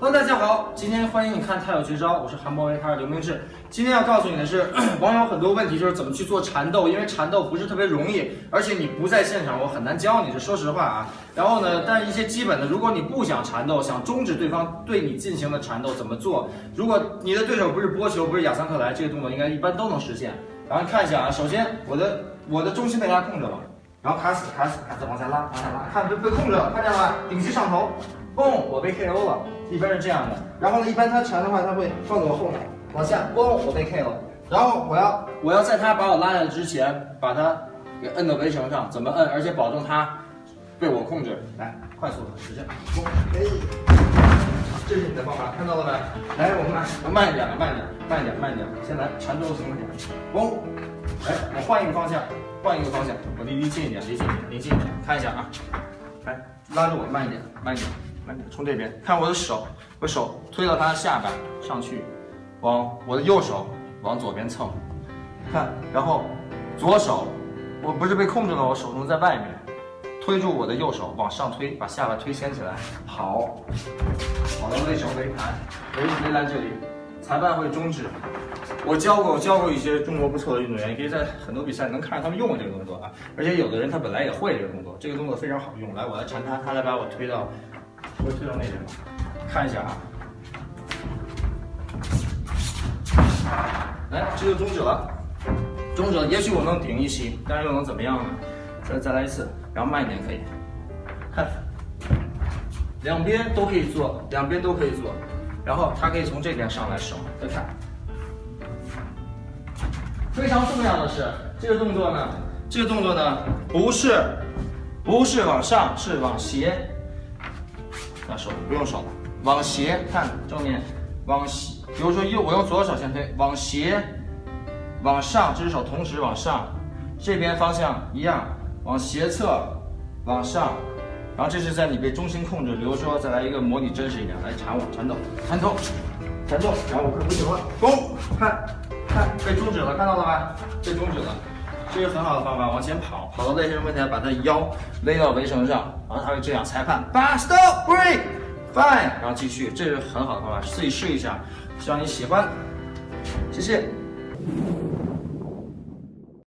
喽，大家好今天欢迎你看太有绝招，我是韩博维，他是刘明志。今天要告诉你的是，网友很多问题就是怎么去做缠斗，因为缠斗不是特别容易，而且你不在现场，我很难教你，这说实话啊。然后呢，但一些基本的，如果你不想缠斗，想终止对方对你进行的缠斗，怎么做？如果你的对手不是波球，不是亚桑克莱，这个动作应该一般都能实现。然后看一下啊，首先我的我的中心被他控制了，然后卡死卡死，卡死往下拉往下拉，看被被控制了，看见了吗？顶级上头，嘣，我被 KO 了。一般是这样的，然后呢，一般他缠的话，他会放在我后面，往下，嘣，我被 KO。然后我要我要在他把我拉下来之前，把他给摁到围绳上，怎么摁？而且保证他被我控制。来，快速的，使劲，嘣，哎，这是你的方法，看到了没？来，我慢，我慢一点，慢一点，慢一点，慢一点。先来缠住形点，嘣，哎，我换一个方向，换一个方向，我离离近一点，离近一点，离近一点，看一下啊，来，拉住我，慢一点，慢一点。从这边看我的手，我手推到他的下巴上去，往我的右手往左边蹭，看，然后左手我不是被控制了，我手中在外面，推住我的右手往上推，把下巴推掀起来，好，好的围绳围盘围围栏这里，裁判会终止。我教过，我教过一些中国不错的运动员，也可以在很多比赛能看着他们用这个动作啊，而且有的人他本来也会这个动作，这个动作非常好用。来，我来缠他，他来把我推到。我推到那边吧，看一下啊，来，这就终止了，终止了。也许我能顶一期，但是又能怎么样呢？再再来一次，然后慢一点可以。看，两边都可以做，两边都可以做。然后他可以从这边上来手，再看。非常重要的是，这个动作呢，这个动作呢，不是不是往上，是往斜。那手不用手，往斜看正面，往斜，比如说右，我用左手先推，往斜，往上，这只手同时往上，这边方向一样，往斜侧，往上，然后这是在你被中心控制，比如说再来一个模拟真实一点，来缠我，缠斗，缠斗，缠斗，然后我快不行了，攻，看，看被终止了，看到了吧？被终止了。这是很好的方法，往前跑，跑到类型问题，把他的腰勒到围绳上，然后他会这样，裁判，But stop break fine，然后继续，这是很好的方法，自己试一下，希望你喜欢，谢谢。